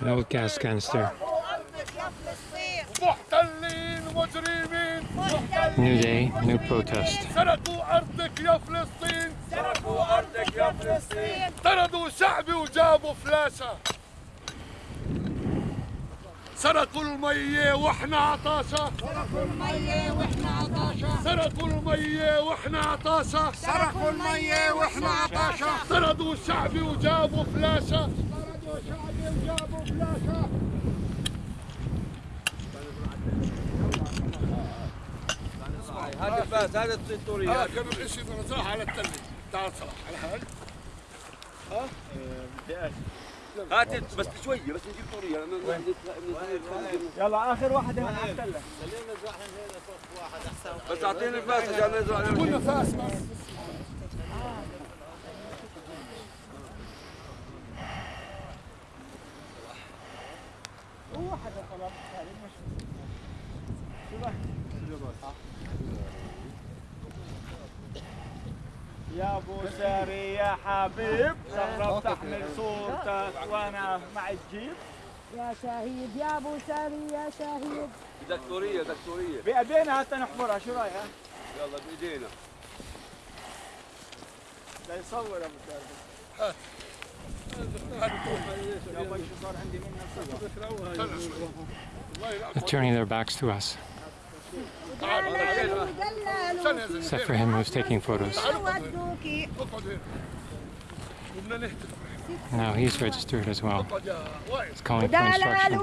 An old gas canister. New day, new protest. سرقوا أرضك يا فلسطين. سرقوا أرضك يا فلسطين. طردوا شعبي وجابوا فلاشة. سرقوا المية وإحنا عطاشة. سرقوا المية وإحنا عطاشة. سرقوا المية وإحنا عطاشة. سرقوا المية وإحنا عطاشة. طردوا شعبي وجابوا فلاشة. طردوا شعبي هذا الفاس هذا ها كانوا الاشي بنزرعها على التلة تعال صلاح هات بس شوية بس نجيب طوريه يلا اخر واحد هنا على التله بس اعطيني الفاس عشان نزرع كنا فاس بس يا ابو ساري يا حبيب سهرة تحمل صورتك وأنا مع الجيب يا شهيد يا ابو ساري يا شهيد. بدك طوريه بايدينا حتى نحفرها شو رايك؟ يلا بإيدينا. لا يصور ابو ساري. turning their backs to us. Except for him who's taking photos. Now he's registered as well. He's calling for instruction.